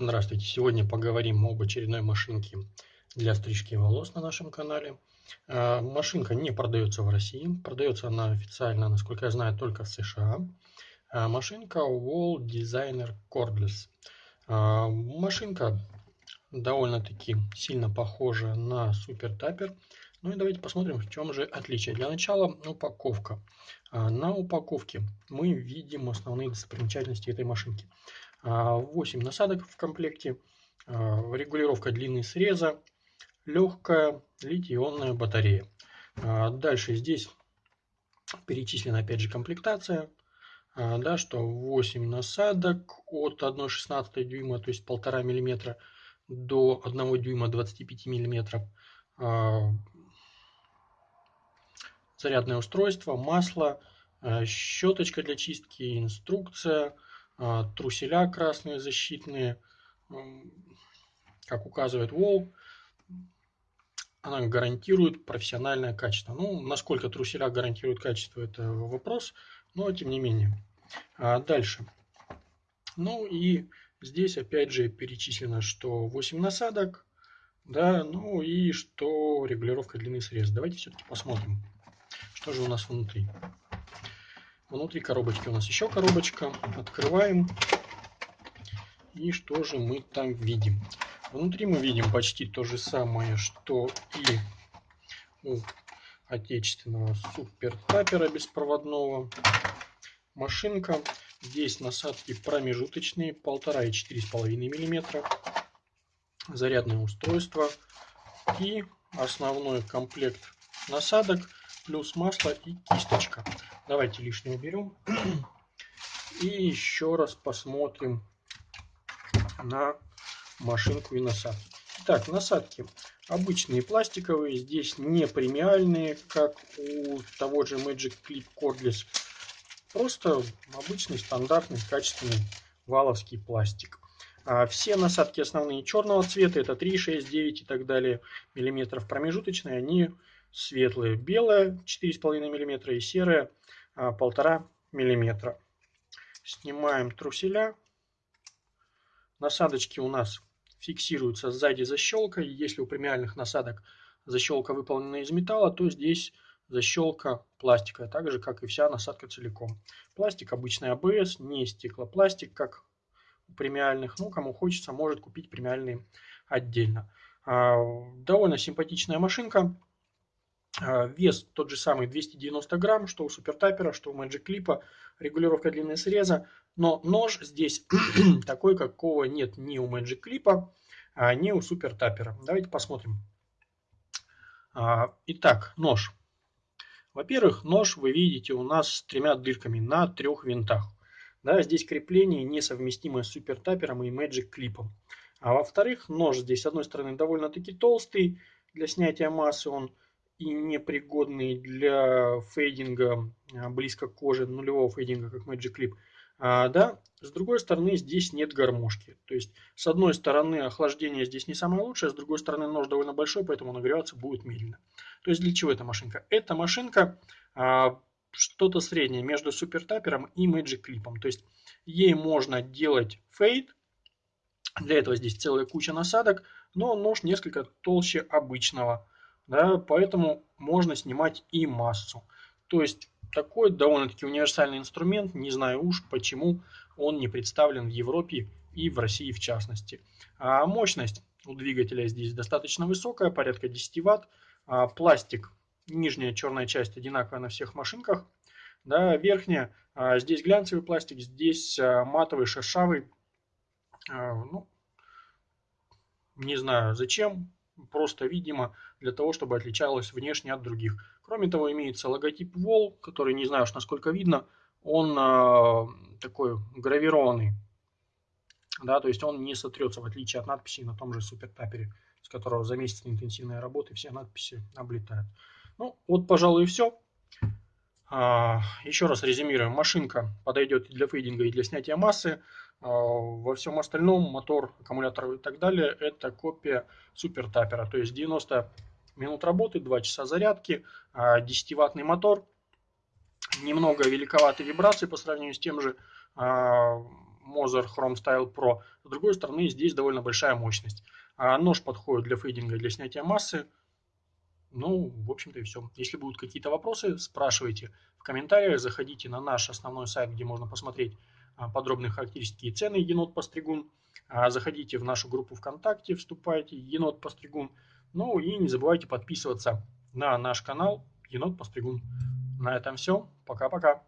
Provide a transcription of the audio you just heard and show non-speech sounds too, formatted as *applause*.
Здравствуйте! Сегодня поговорим об очередной машинке для стрижки волос на нашем канале. А, машинка не продается в России, продается она официально, насколько я знаю, только в США. А, машинка Wall Designer Cordless. А, машинка довольно-таки сильно похожа на Super Tapper. Ну и давайте посмотрим, в чем же отличие. Для начала упаковка. На упаковке мы видим основные достопримечательности этой машинки. 8 насадок в комплекте, регулировка длины среза, легкая литий-ионная батарея. Дальше здесь перечислена опять же комплектация, да, что 8 насадок от 1,16 дюйма, то есть 1,5 мм до 1 дюйма 25 мм. Зарядное устройство, масло, щеточка для чистки, инструкция – а, труселя красные защитные, как указывает Wall, она гарантирует профессиональное качество. Ну, насколько труселя гарантируют качество, это вопрос, но тем не менее. А дальше. Ну и здесь опять же перечислено, что 8 насадок, да, ну и что регулировка длины среза. Давайте все-таки посмотрим, что же у нас внутри. Внутри коробочки у нас еще коробочка. Открываем. И что же мы там видим? Внутри мы видим почти то же самое, что и у отечественного супер тапера беспроводного. Машинка. Здесь насадки промежуточные, 1,5 и 4,5 мм. Зарядное устройство. И основной комплект насадок плюс масло и кисточка. Давайте лишнее уберем. *clears throat* И еще раз посмотрим на машинку и насадки. Так, насадки обычные пластиковые, здесь не премиальные, как у того же Magic Clip Cordless. Просто обычный, стандартный, качественный валовский пластик. А все насадки основные черного цвета, это 3, 6, 9 и так далее миллиметров. Промежуточные, они светлые. Белая 4,5 мм и серая 1,5 мм. Снимаем труселя. Насадочки у нас фиксируются сзади защелкой. Если у премиальных насадок защелка выполнена из металла, то здесь защелка пластиковая, так же как и вся насадка целиком. Пластик обычный АБС, не стеклопластик, как у премиальных. Ну, кому хочется, может купить премиальные отдельно. А, довольно симпатичная машинка. А, вес тот же самый 290 грамм, что у супертапера, что у Magic Clip, регулировка длины среза, но нож здесь *clears throat* такой, какого нет ни у Magic Clip, а ни у супертапера. Давайте посмотрим. А, итак, нож. Во-первых, нож вы видите у нас с тремя дырками на трех винтах. Да, здесь крепление несовместимое с супертапером и Magic Clip. А во-вторых, нож здесь с одной стороны довольно-таки толстый, для снятия массы он и непригодный для фейдинга а, близко к коже, нулевого фейдинга, как Magic Clip. А, да, с другой стороны, здесь нет гармошки. То есть, с одной стороны, охлаждение здесь не самое лучшее, с другой стороны, нож довольно большой, поэтому нагреваться будет медленно. То есть, для чего эта машинка? Эта машинка а, что-то среднее между супертапером и Magic Clip. То есть, ей можно делать фейд, для этого здесь целая куча насадок, но нож несколько толще обычного да, поэтому можно снимать и массу. То есть такой довольно-таки универсальный инструмент, не знаю уж почему он не представлен в Европе и в России в частности. А мощность у двигателя здесь достаточно высокая, порядка 10 Вт. А пластик, нижняя черная часть одинаковая на всех машинках. Да, верхняя, а здесь глянцевый пластик, здесь а, матовый, шершавый. А, ну, не знаю зачем, просто, видимо, для того, чтобы отличалась внешне от других. Кроме того, имеется логотип Wall, который, не знаю уж насколько видно, он э, такой гравированный. Да, то есть он не сотрется, в отличие от надписи на том же супертапере, с которого за месяц интенсивной работы все надписи облетают. Ну, вот, пожалуй, и все. А, еще раз резюмируем. Машинка подойдет и для фейдинга, и для снятия массы. А, во всем остальном мотор, аккумулятор и так далее это копия супер тапера. То есть 90 минут работы, 2 часа зарядки, 10-ваттный а, мотор. Немного великоваты вибрации по сравнению с тем же Moser Chrome Style Pro. С другой стороны, здесь довольно большая мощность. А нож подходит для фейдинга для снятия массы. Ну, в общем-то и все. Если будут какие-то вопросы, спрашивайте в комментариях, заходите на наш основной сайт, где можно посмотреть а, подробные характеристики и цены енот постригун. А, заходите в нашу группу ВКонтакте, вступайте, енот постригун. Ну и не забывайте подписываться на наш канал енот постригун. На этом все. Пока-пока.